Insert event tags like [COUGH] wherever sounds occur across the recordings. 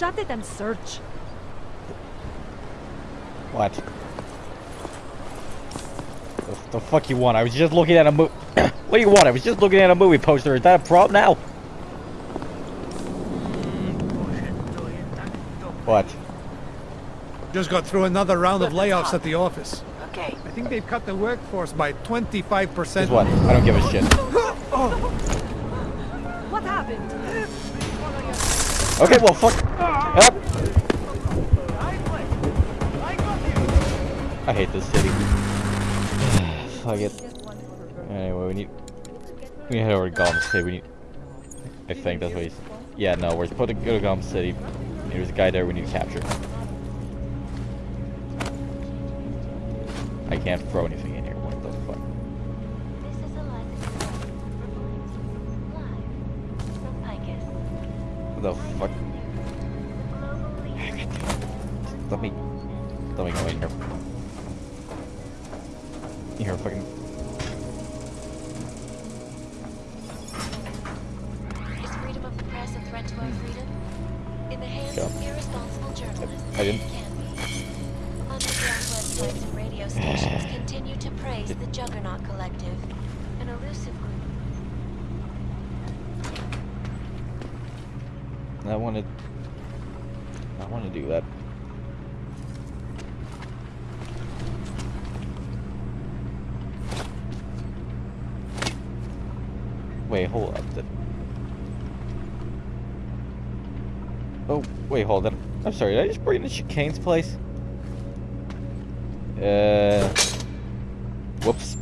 Shut it and search. What? The, the fuck you want? I was just looking at a movie. [COUGHS] what do you want? I was just looking at a movie poster. Is that a problem now? What? Just got through another round of layoffs at the office. Okay. I think they've cut the workforce by 25%. What? I don't give a shit. [LAUGHS] [LAUGHS] What happened? Okay, well, fuck. Up. I hate this city. [SIGHS] fuck it. Anyway, we need. We need to head over to Gotham City. We need. I think that's what he's. Yeah, no, we're supposed to go to Gotham City. There's a guy there we need to capture. I can't throw anything in here. What the fuck? What the fuck? Websites and radio stations continue to praise the Juggernaut Collective, an elusive group. I wanted. I want to do that. Wait, hold up. The... Oh, wait, hold on. I'm sorry, did I just bring in Chikane's place? Uh. Whoops.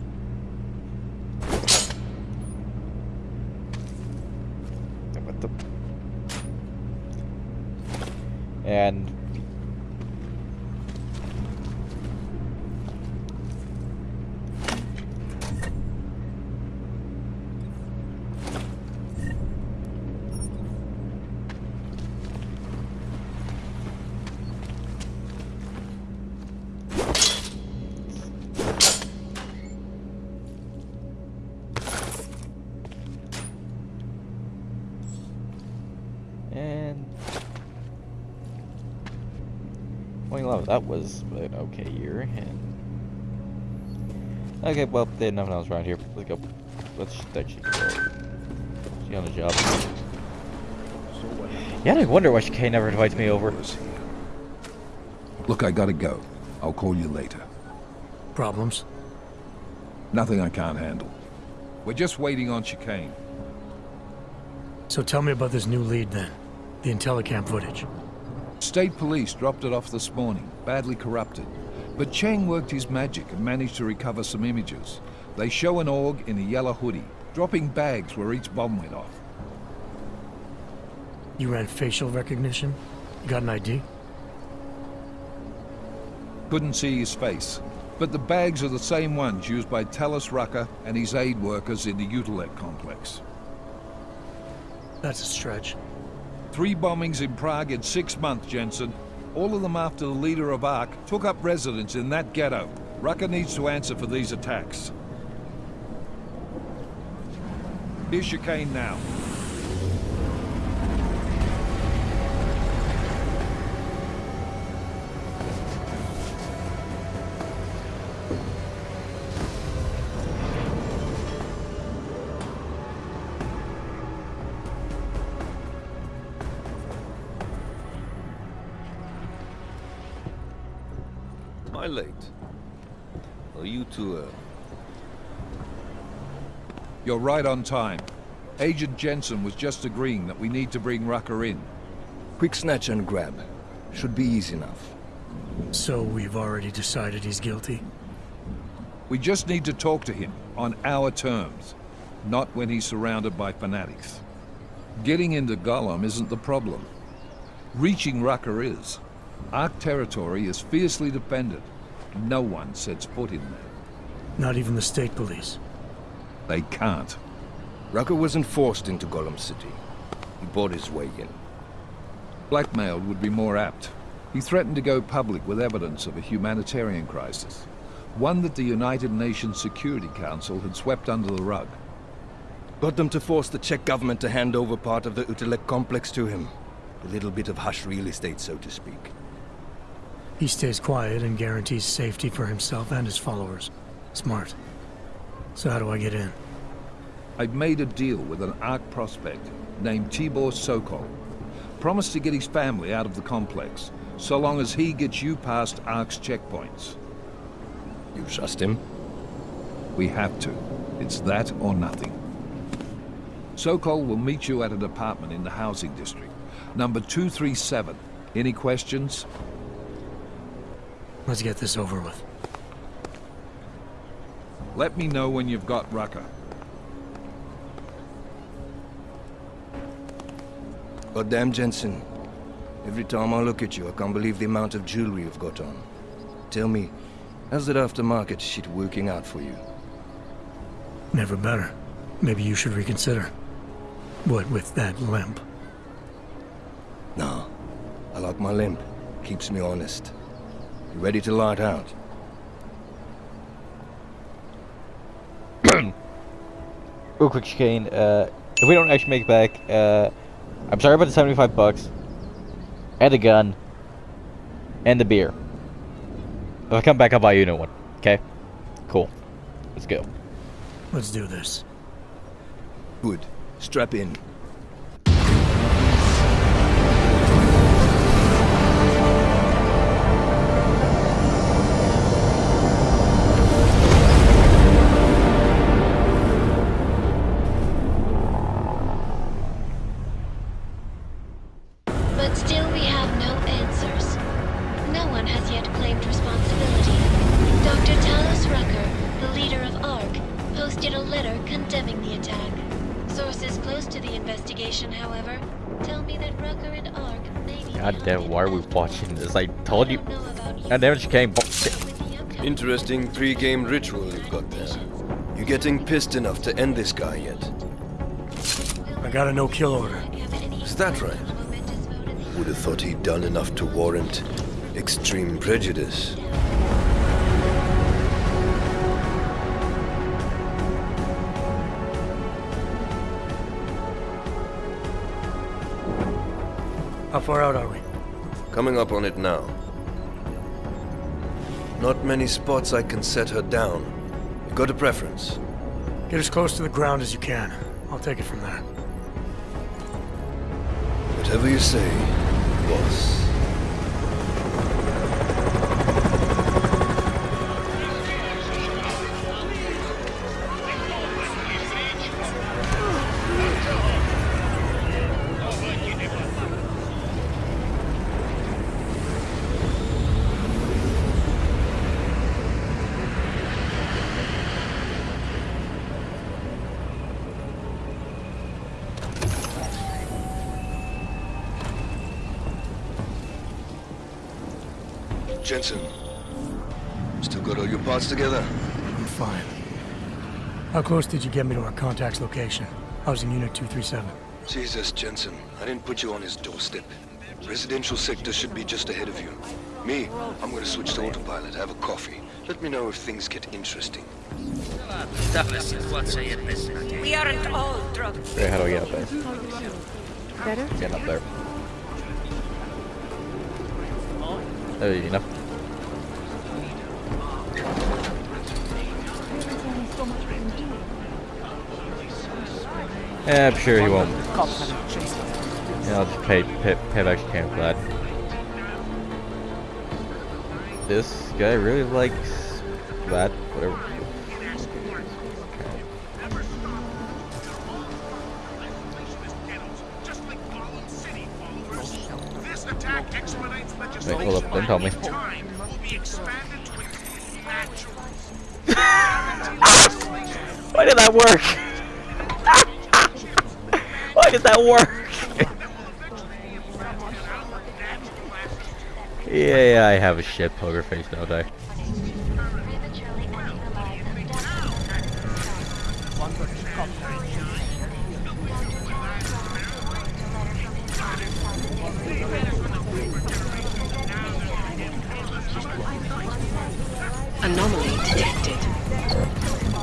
Was an okay year. And okay, well, there's nothing else around here. Let's go. Let's actually go. See on the job. Yeah, I wonder why Chikane never invites me over. Look, I gotta go. I'll call you later. Problems? Nothing I can't handle. We're just waiting on Chikane. So tell me about this new lead then. The Intellicam footage. State police dropped it off this morning, badly corrupted. But Cheng worked his magic and managed to recover some images. They show an aug in a yellow hoodie, dropping bags where each bomb went off. You ran facial recognition? You got an ID? Couldn't see his face. But the bags are the same ones used by Talos Rucker and his aid workers in the Utulek complex. That's a stretch. Three bombings in Prague in six months, Jensen. All of them after the leader of ARC took up residence in that ghetto. Rucker needs to answer for these attacks. Here's Chikane now. I late? Are you two, uh... You're right on time. Agent Jensen was just agreeing that we need to bring Rucker in. Quick snatch and grab. Should be easy enough. So we've already decided he's guilty? We just need to talk to him on our terms, not when he's surrounded by fanatics. Getting into Golem isn't the problem. Reaching Rucker is. ARC territory is fiercely defended. No one sets foot in there. Not even the state police. They can't. Rucker wasn't forced into Golem City. He bought his way in. Blackmailed would be more apt. He threatened to go public with evidence of a humanitarian crisis. One that the United Nations Security Council had swept under the rug. Got them to force the Czech government to hand over part of the Utulek complex to him. A little bit of hush real estate, so to speak. He stays quiet and guarantees safety for himself and his followers. Smart. So how do I get in? I've made a deal with an ARC prospect named Tibor Sokol. Promised to get his family out of the complex, so long as he gets you past ARC's checkpoints. You trust him? We have to. It's that or nothing. Sokol will meet you at an apartment in the housing district. Number 237. Any questions? Let's get this over with. Let me know when you've got Rucker. Goddamn, Jensen. Every time I look at you, I can't believe the amount of jewelry you've got on. Tell me, how's that aftermarket shit working out for you? Never better. Maybe you should reconsider. What with that limp? Nah, I like my limp. Keeps me honest. You ready to light out? [CLEARS THROAT] Real quick, Chikane. Uh, if we don't actually make it back, uh, I'm sorry about the 75 bucks, and the gun, and the beer. If I come back, I'll buy you a new one. Okay? Cool. Let's go. Let's do this. Good. Strap in. It, Chikane. but with the upcoming- Interesting pre-game ritual you've got there. You getting pissed enough to end this guy yet? I got a no-kill order. Is that right? Would have thought he'd done enough to warrant extreme prejudice. How far out are we? Coming up on it now. Not many spots I can set her down. You got a preference? Get as close to the ground as you can. I'll take it from there. Whatever you say, boss. Jensen, still got all your parts together? I'm fine. How close did you get me to our contact's location? I was in Unit 237. Jesus, Jensen, I didn't put you on his doorstep. Residential sector should be just ahead of you. Me, I'm gonna switch to autopilot, have a coffee. Let me know if things get interesting. We aren't all drunk. Okay, how do I get up there? Better? Getting up there. There you enough. Yeah, I'm sure he won't. Yeah, I'll just pay, pay, pay back Chikane for that. This guy really likes that, whatever. Wait, hold up, don't tell me. [LAUGHS] Why did that work? [LAUGHS] Why did that work? yeah, yeah, I have a shit poker face, don't I? Prematurely ending the lives of Anomaly detected.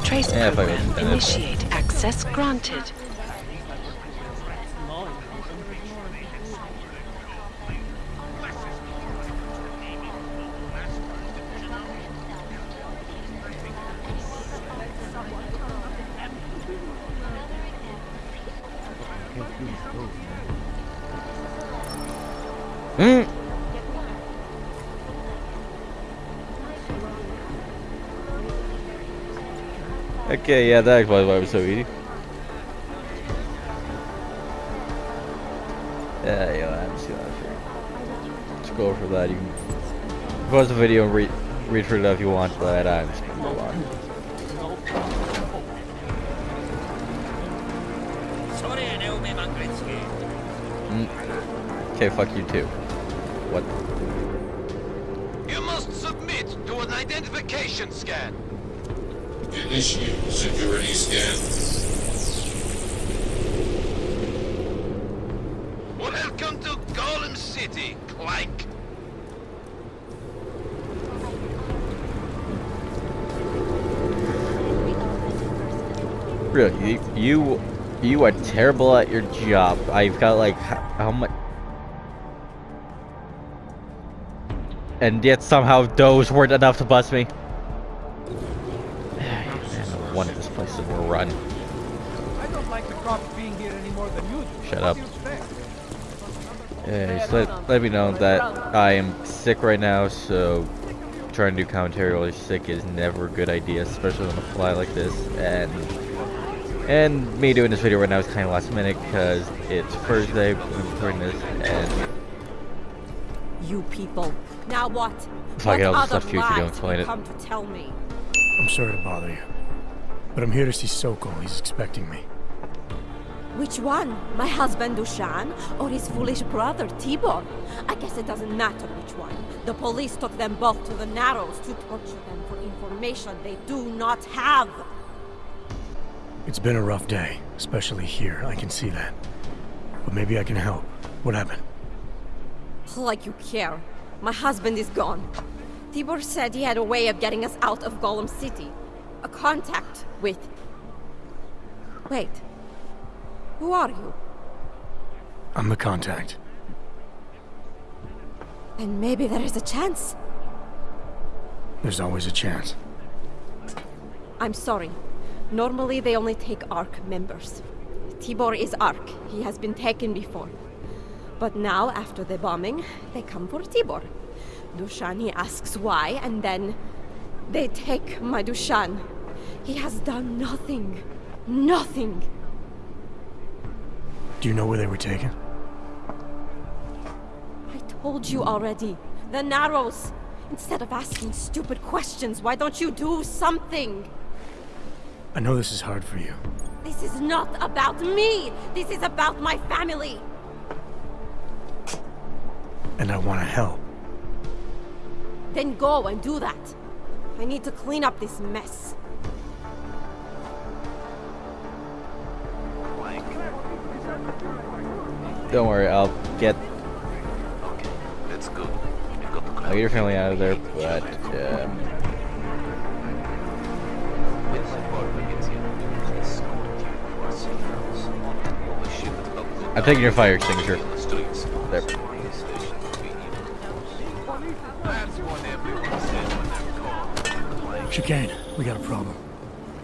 Trace Yeah, program initiate access granted. Okay, yeah, that explains why it was so easy. Yeah, yeah, I haven't seen that for Let's go for that. You can pause the video and read read through it if you want, but I'm just gonna move on. Okay, fuck you too. What? You must submit to an identification scan. Initiate security scan. Welcome to Golem City, Clank. Really, you, you are terrible at your job. I've got like how, how much, and yet somehow those weren't enough to bust me. This place is overrun. I don't like the cops being here any more than you do. Shut up. do you expect? Yeah, just let, let me know that I am sick right now, so trying to do commentary while you're sick is never a good idea, especially on a fly like this. And and me doing this video right now is kind of last minute because it's Thursday I'm recording this, and You people. Now what? If I get all What the stuff other to you if you don't lies explain it. come to tell me. I'm sorry to bother you. But I'm here to see Sokol. He's expecting me. Which one? My husband Dushan or his foolish brother Tibor? I guess it doesn't matter which one. The police took them both to the Narrows to torture them for information they do not have. It's been a rough day, especially here. I can see that. But maybe I can help. What happened? Like you care. My husband is gone. Tibor said he had a way of getting us out of Golem City. A contact with... Wait. Who are you? I'm the contact. And maybe there is a chance. There's always a chance. I'm sorry. Normally they only take ARC members. Tibor is ARC. He has been taken before. But now, after the bombing, they come for Tibor. Dushan, he asks why, and then they take my Dushan. He has done nothing. Nothing. Do you know where they were taken? I told you already. The Narrows. Instead of asking stupid questions, why don't you do something? I know this is hard for you. This is not about me. This is about my family. And I want to help. Then go and do that. I need to clean up this mess. Don't worry, I'll get Okay, that's good. We've got the I'll get your family out of there, but um, I'm taking your fire extinguisher. There. Chikane, we got a problem.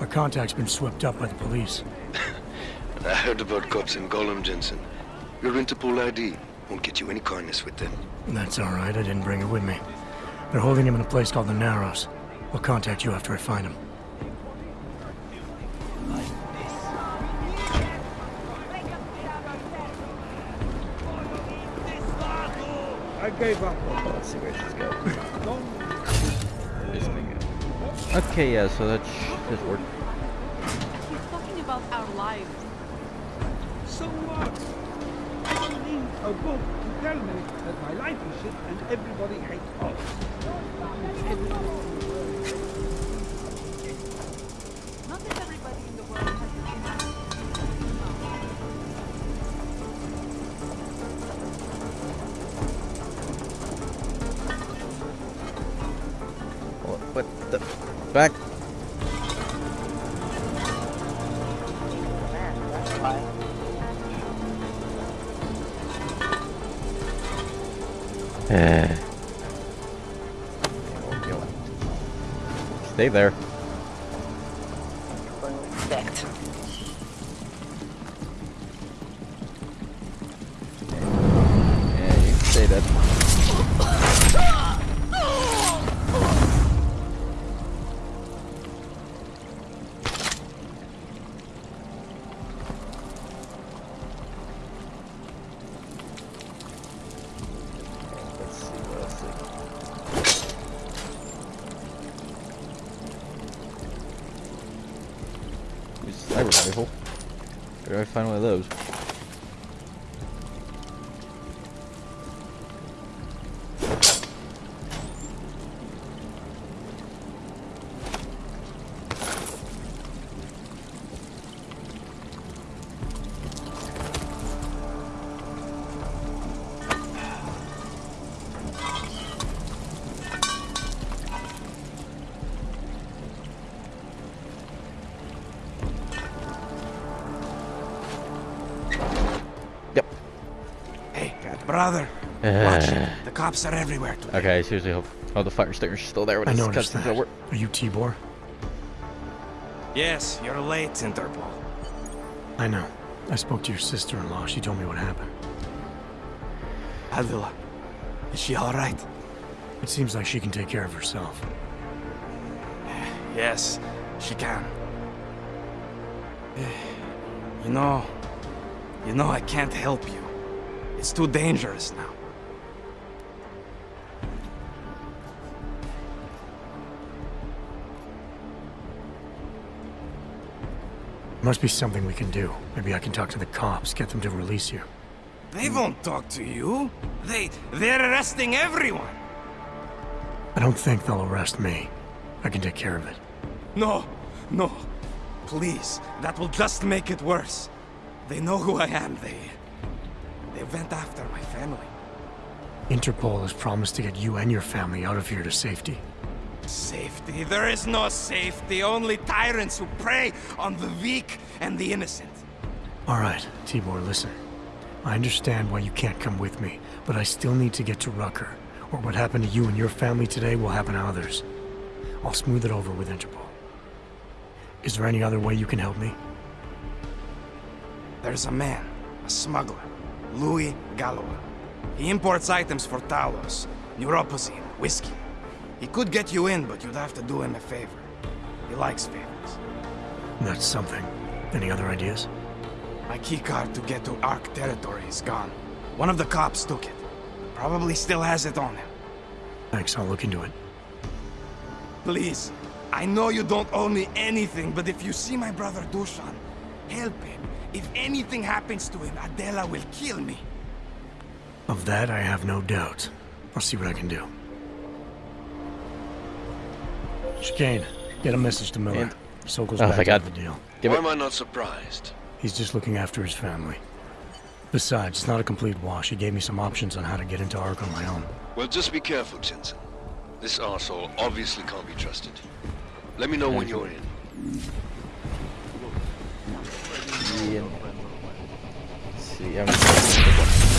Our contact's been swept up by the police. [LAUGHS] I heard about cops in Golem, Jensen. Your Interpol ID won't get you any kindness with them. That's all right. I didn't bring it with me. They're holding him in a place called the Narrows. I'll contact you after I find him. I gave up. Let's see where she's going. Okay, yeah, so that sh- this worked. He's talking about our lives. So what? I don't a book to tell me that my life is shit and everybody hates us. Not Stay there. Brother. Watch Uh. The cops are everywhere today. okay, I seriously hope all the fire stingers are still there when I this noticed cutscene's that. over. Are you Tibor? Yes, you're late, Interpol. I know. I spoke to your sister-in-law. She told me what happened. Adela, is she all right? It seems like she can take care of herself. Yes, she can. You know, you know I can't help you. It's too dangerous now. Must be something we can do. Maybe I can talk to the cops, get them to release you. They won't talk to you. They, they're arresting everyone. I don't think they'll arrest me. I can take care of it. No, no. Please, that will just make it worse. They know who I am. They, they went after my family. Interpol has promised to get you and your family out of here to safety. Safety? There is no safety. Only tyrants who prey on the weak and the innocent. All right, Tibor, listen. I understand why you can't come with me, but I still need to get to Rucker, or what happened to you and your family today will happen to others. I'll smooth it over with Interpol. Is there any other way you can help me? There's a man, a smuggler, Louis Galloway. He imports items for Talos, Neuropozyne, whiskey. He could get you in, but you'd have to do him a favor. He likes favors. That's something. Any other ideas? My keycard to get to ARC territory is gone. One of the cops took it. Probably still has it on him. Thanks, I'll look into it. Please, I know you don't owe me anything, but if you see my brother Dushan, help him. If anything happens to him, Adela will kill me. Of that, I have no doubt. I'll see what I can do. Chikane, get a message to Miller. And- Sokol's Oh, back thank out the deal. Why am I not surprised? He's just looking after his family. Besides, it's not a complete wash. He gave me some options on how to get into ARC on my own. Well, just be careful, Jensen. This arsehole obviously can't be trusted. Let me know when you're in. Ian. Let's see. I'm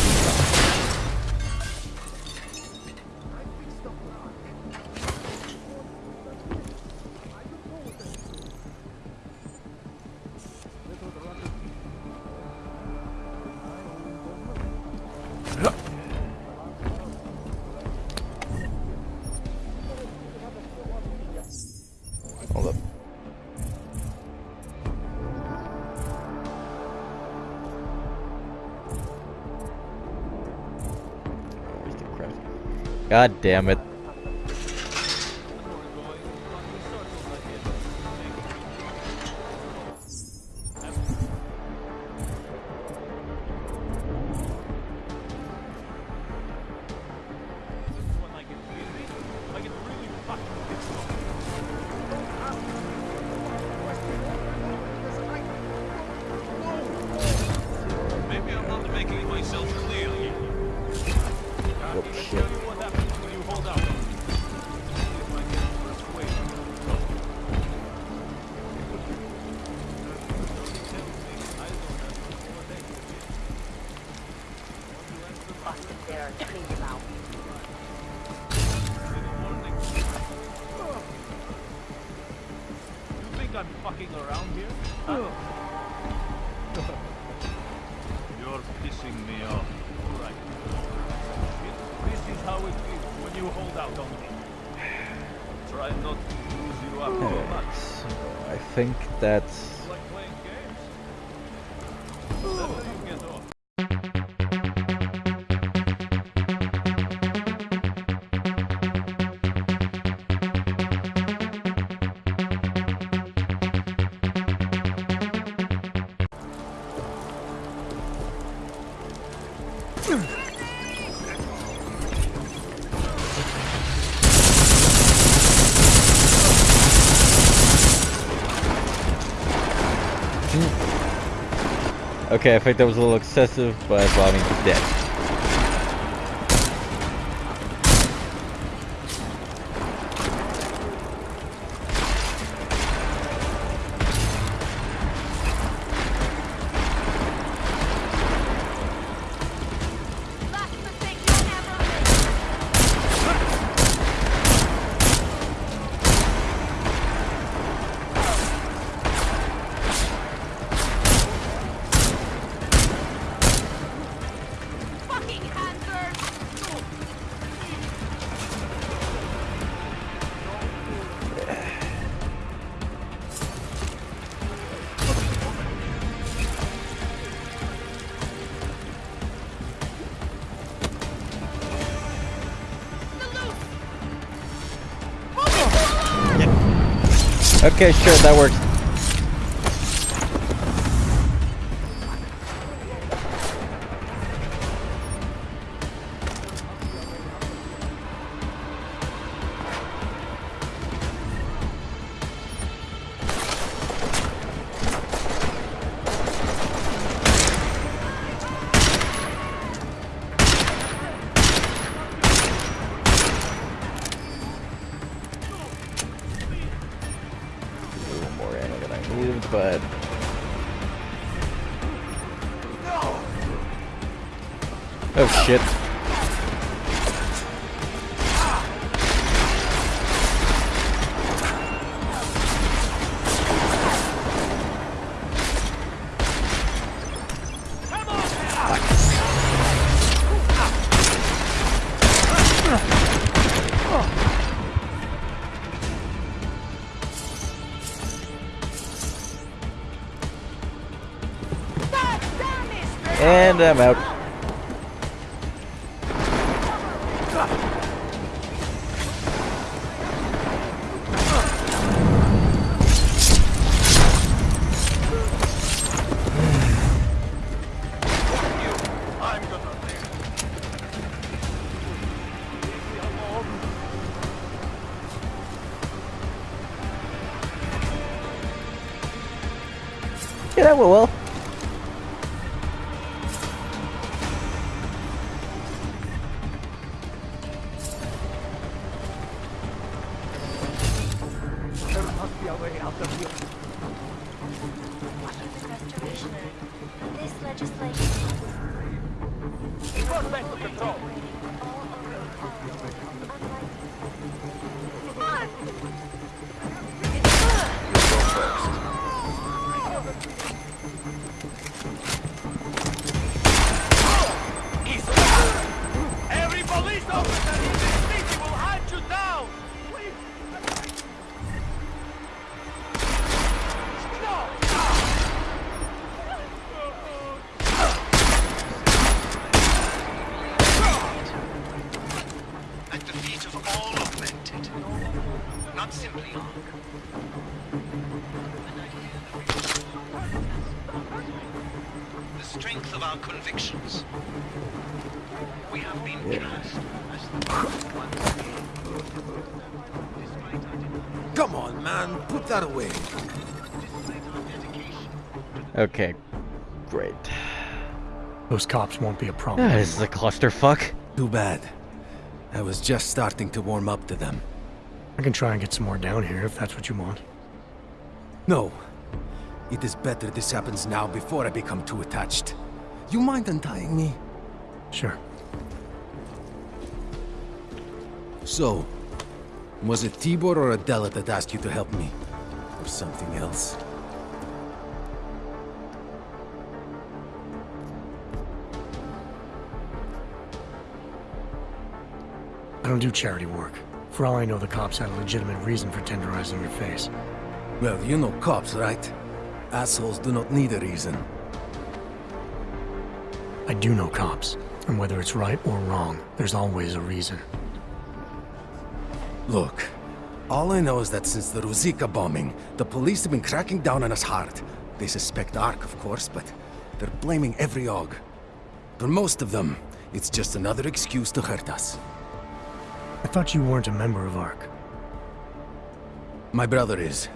God damn it. Maybe I'm not making myself clear here. Oh shit. Think okay. I think that was a little excessive, but well, I mean, he's dead. Okay, sure, that works. Little more ammo than I needed, but oh shit. I'm out. This legislation Go back to control. Okay, great. Those cops won't be a problem. This is a clusterfuck. Too bad. I was just starting to warm up to them. I can try and get some more down here if that's what you want. No. It is better this happens now before I become too attached. You mind untying me? Sure. So, was it Tibor or Adela that asked you to help me? Or something else? Don't do charity work. For all I know, the cops had a legitimate reason for tenderizing your face. Well, you know cops, right? Assholes do not need a reason. I do know cops, and whether it's right or wrong, there's always a reason. Look, all I know is that since the Ruzicka bombing, the police have been cracking down on us hard. They suspect ARC, of course, but they're blaming every aug. For most of them, it's just another excuse to hurt us. I thought you weren't a member of ARC. My brother is.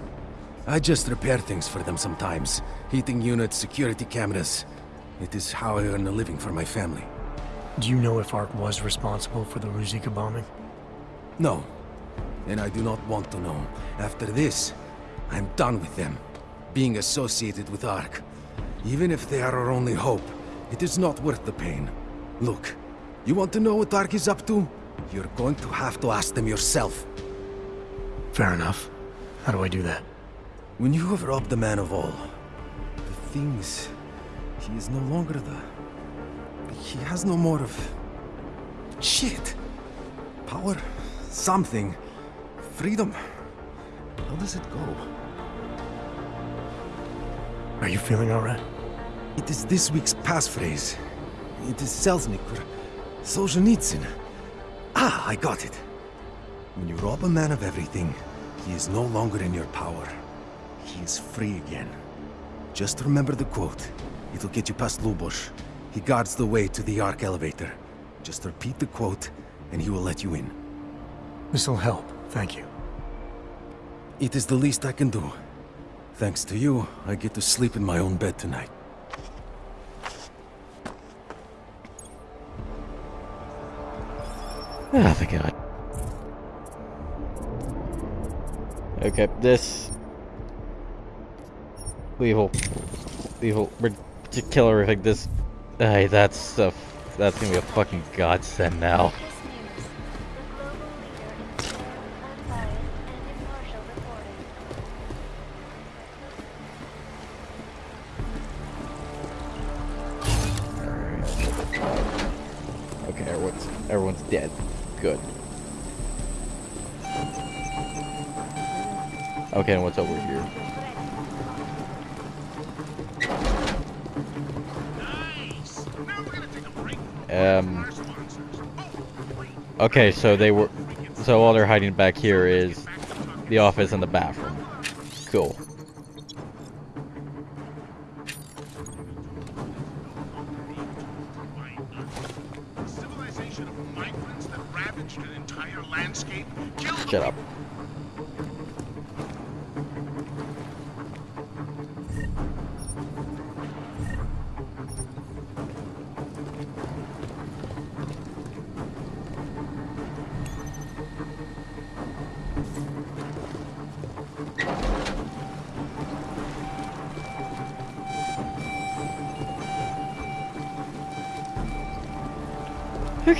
I just repair things for them sometimes. Heating units, security cameras. It is how I earn a living for my family. Do you know if ARC was responsible for the Ruzicka bombing? No. And I do not want to know. After this, I'm done with them. Being associated with ARC. Even if they are our only hope, it is not worth the pain. Look, you want to know what ARC is up to? You're going to have to ask them yourself. Fair enough. How do I do that? When you have robbed the man of all, the things... He is no longer the... He has no more of... Shit! Power? Something. Freedom. How does it go? Are you feeling alright? It is this week's passphrase. It is Selznick or Solzhenitsyn. Ah, I got it. When you rob a man of everything, he is no longer in your power. He is free again. Just remember the quote. It'll get you past Lubosh. He guards the way to the ARC elevator. Just repeat the quote, and he will let you in. This'll help, thank you. It is the least I can do. Thanks to you, I get to sleep in my own bed tonight. Oh, thank God. Okay, this... We will... We to kill everything. This... Hey, that's stuff. That's gonna be a fucking godsend now. Okay, everyone's everyone's dead. Good. Okay, and what's over here? Um. Okay, so they were. So all they're hiding back here is the office and the bathroom.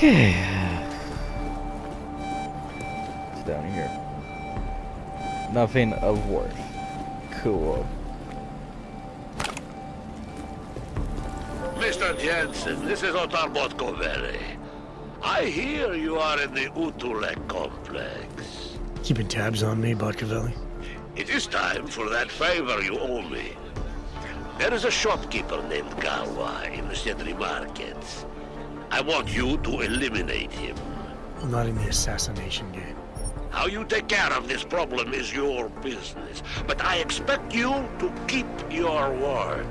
Okay. It's down here. Nothing of worth. Cool. Mr. Jensen, this is Otar Botkoveli. I hear you are in the Utulek complex. Keeping tabs on me, Botkoveli? It is time for that favor you owe me. There is a shopkeeper named Gawa in the Sedri markets. I want you to eliminate him. I'm not in the assassination game. How you take care of this problem is your business, but I expect you to keep your word.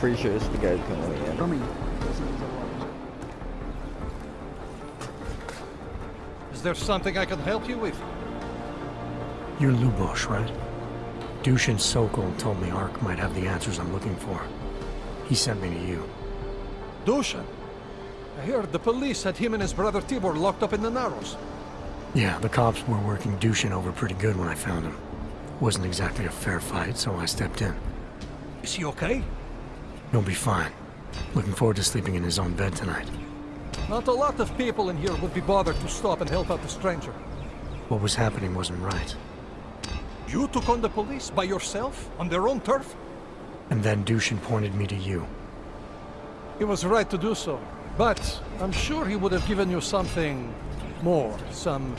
Pretty sure this is the guy who's gonna let. Coming. Is there something I can help you with? You're Lubosh, right? Dushan Sokol told me ARC might have the answers I'm looking for. He sent me to you. Dushan. I heard the police had him and his brother Tibor locked up in the Narrows. Yeah, the cops were working Dushan over pretty good when I found him. Wasn't exactly a fair fight, so I stepped in. Is he okay? He'll be fine. Looking forward to sleeping in his own bed tonight. Not a lot of people in here would be bothered to stop and help out the stranger. What was happening wasn't right. You took on the police by yourself, on their own turf? And then Dushan pointed me to you. He was right to do so. But I'm sure he would have given you something more. Some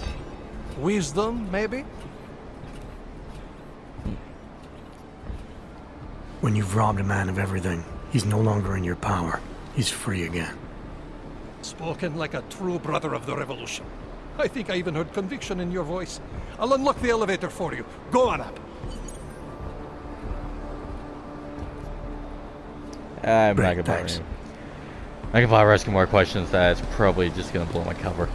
wisdom, maybe? When you've robbed a man of everything, he's no longer in your power. He's free again. Spoken like a true brother of the revolution. I think I even heard conviction in your voice. I'll unlock the elevator for you. Go on up. Uh, I'm Great, not gonna bother I can bother asking more questions. That's probably just gonna blow my cover.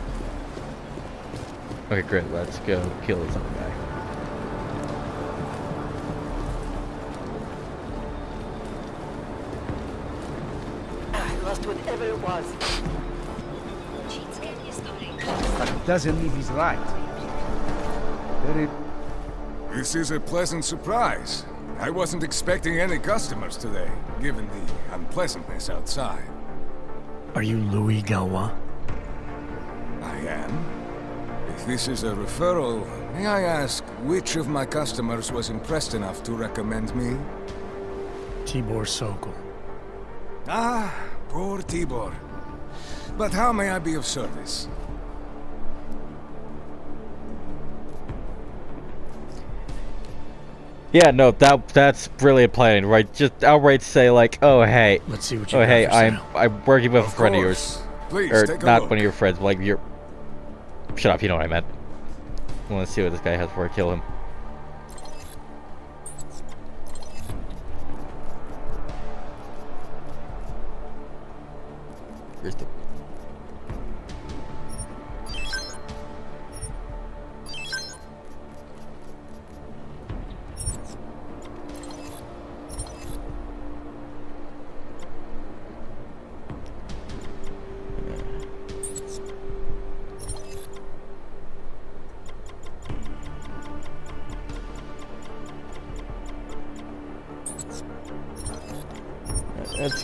Okay, great. Let's go kill this other guy. Doesn't mean he's right. Very This is a pleasant surprise. I wasn't expecting any customers today, given the unpleasantness outside. Are you Louis Galwa? I am. If this is a referral, may I ask which of my customers was impressed enough to recommend me? Tibor Sokol. Ah, poor Tibor. But how may I be of service? Yeah, no, that that's brilliant planning, right? Just outright say like, oh hey, Let's see what you oh hey, I'm sale. I'm working with a Of friend of yours, Please, or not look. one of your friends, like your. Shut up, you know what I meant. I want to see what this guy has before I kill him.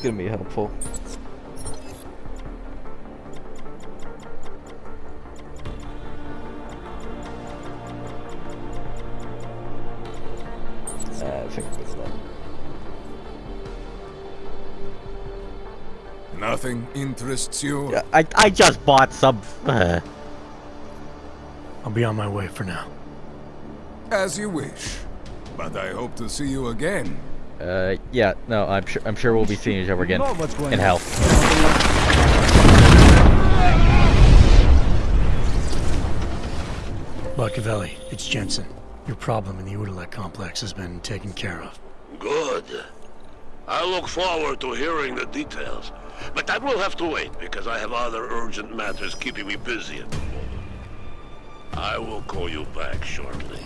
Gonna be helpful. Uh, I think that's that. Nothing interests you? Yeah, I I just bought some. Uh, I'll be on my way for now. As you wish. But I hope to see you again. Uh, yeah, no, I'm sure I'm sure we'll be seeing each other again what's going in on. hell. Machiavelli, it's Jensen. Your problem in the Utulek complex has been taken care of. Good. I look forward to hearing the details. But that will have to wait, because I have other urgent matters keeping me busy at the moment. I will call you back shortly.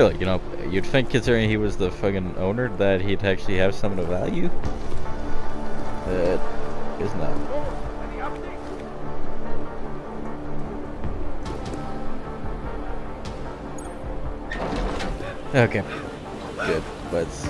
Really, you know, you'd think considering he was the fucking owner that he'd actually have some of the value. But is not. Okay. Good. Let's.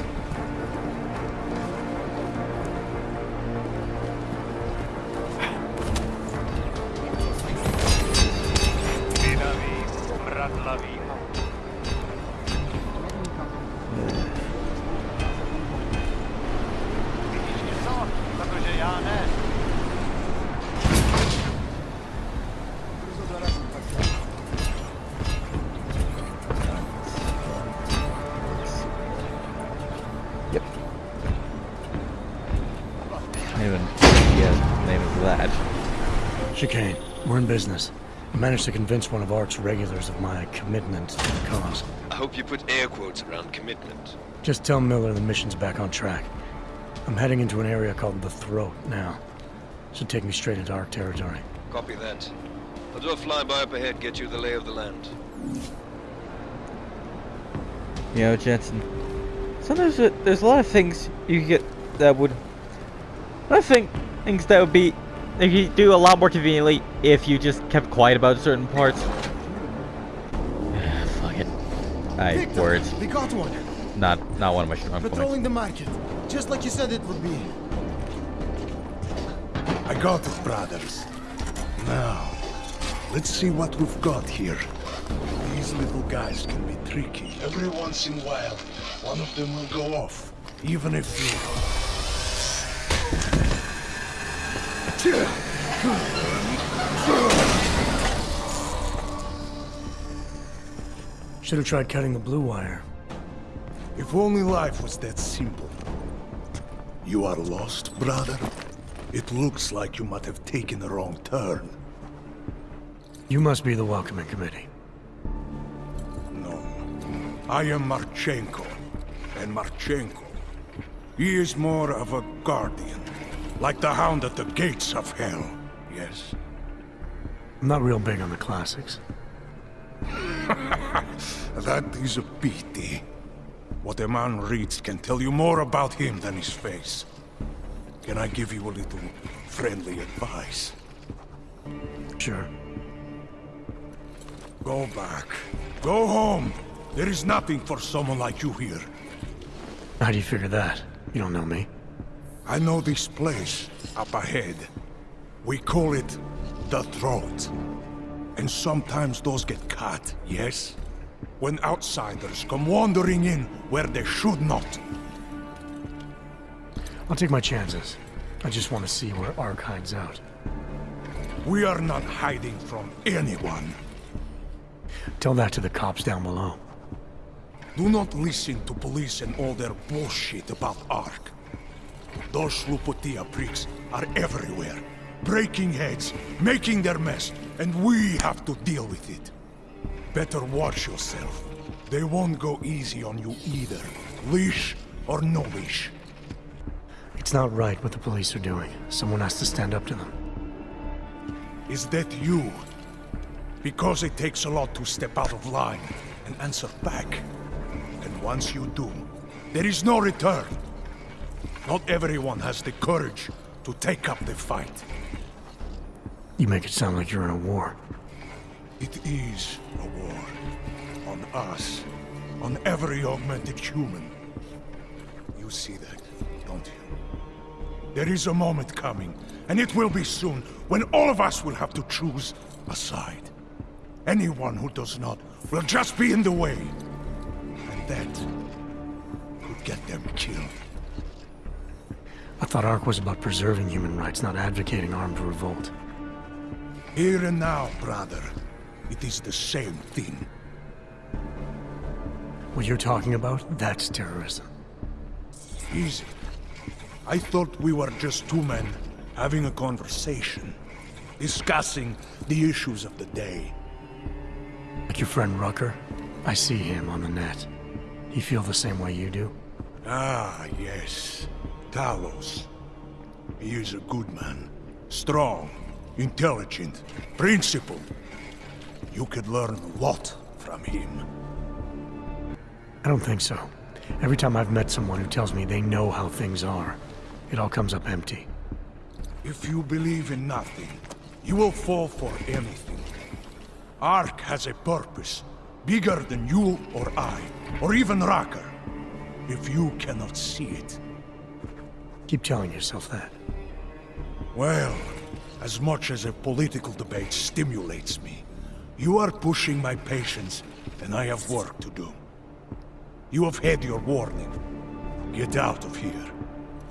Business. I managed to convince one of ARC's regulars of my commitment to the cause. I hope you put air quotes around commitment. Just tell Miller the mission's back on track. I'm heading into an area called the Throat now. Should take me straight into Ark territory. Copy that. I'll do a flyby up ahead, get you the lay of the land. You know, Jensen. Sometimes uh, there's a lot of things you could get that would. I think things that would be that you could do a lot more conveniently if you just kept quiet about certain parts. [SIGHS] Fuck it. I Victor, words. We got one. Not not one of my strong points. Patrolling the market, just like you said it would be. I got it, brothers. Now, let's see what we've got here. These little guys can be tricky. Every once in a while, one of them will go off, even if Should have tried cutting the blue wire. If only life was that simple. You are lost, brother? It looks like you might have taken a wrong turn. You must be the welcoming committee. No. I am Marchenko. And Marchenko, he is more of a guardian. Like the hound at the gates of hell. Yes? I'm not real big on the classics. [LAUGHS] That is a pity. What a man reads can tell you more about him than his face. Can I give you a little friendly advice? Sure. Go back. Go home. There is nothing for someone like you here. How do you figure that? You don't know me. I know this place, up ahead. We call it the Throat. And sometimes those get cut, yes? When outsiders come wandering in where they should not. I'll take my chances. I just want to see where ARC hides out. We are not hiding from anyone. Tell that to the cops down below. Do not listen to police and all their bullshit about ARC. Those Slupotia pricks are everywhere. Breaking heads, making their mess, and we have to deal with it. Better watch yourself. They won't go easy on you either. Leash or no leash. It's not right what the police are doing. Someone has to stand up to them. Is that you? Because it takes a lot to step out of line and answer back. And once you do, there is no return. Not everyone has the courage to take up the fight. You make it sound like you're in a war. It is a war. On us. On every augmented human. You see that, don't you? There is a moment coming, and it will be soon, when all of us will have to choose a side. Anyone who does not will just be in the way. And that could get them killed. I thought ARC was about preserving human rights, not advocating armed revolt. Here and now, brother. It is the same thing. What you're talking about, that's terrorism. Easy. I thought we were just two men having a conversation, discussing the issues of the day. Like your friend Rucker? I see him on the net. He feel the same way you do? Ah, yes. Talos. He is a good man. Strong, intelligent, principled. You could learn a lot from him. I don't think so. Every time I've met someone who tells me they know how things are, it all comes up empty. If you believe in nothing, you will fall for anything. ARC has a purpose, bigger than you or I, or even Rucker. If you cannot see it. Keep telling yourself that. Well, as much as a political debate stimulates me, You are pushing my patience, and I have work to do. You have had your warning. Get out of here,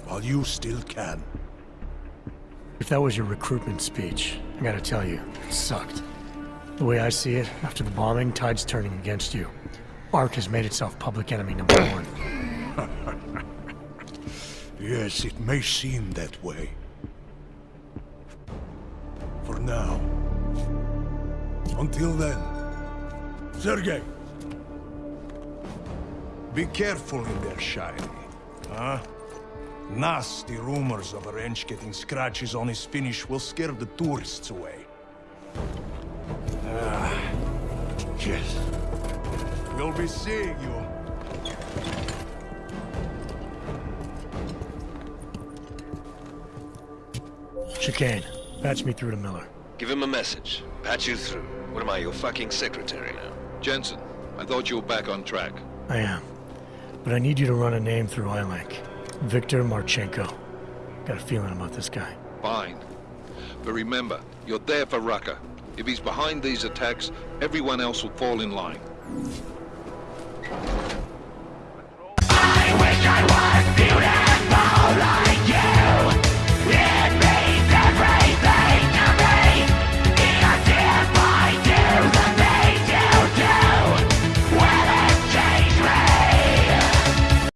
while you still can. If that was your recruitment speech, I gotta tell you, it sucked. The way I see it, after the bombing, tide's turning against you. ARC has made itself public enemy number one. [LAUGHS] Yes, it may seem that way. For now. Until then. Sergei! Be careful in there, Shiny. Huh? Nasty rumors of a wrench getting scratches on his finish will scare the tourists away. Ah, yes. We'll be seeing you. Chikane, patch me through to Miller. Give him a message. Patch you through. What am I, your fucking secretary now? Jensen, I thought you were back on track. I am. But I need you to run a name through iLink. Victor Marchenko. Got a feeling about this guy. Fine. But remember, you're there for Rucker. If he's behind these attacks, everyone else will fall in line. I wish I was beautiful like